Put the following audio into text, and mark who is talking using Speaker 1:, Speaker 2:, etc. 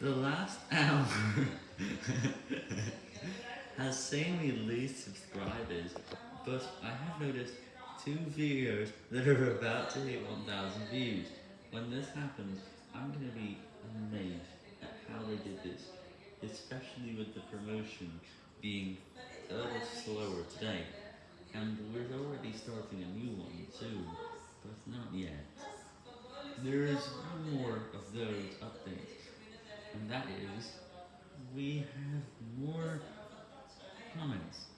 Speaker 1: The last hour has seen me lose subscribers, but I have noticed two videos that are about to hit 1000 views. When this happens, I'm gonna be amazed at how they did this, especially with the promotion being a little slower today. And we're already starting a new one soon, but not yet. There is more of those updates, and that is, we have more comments.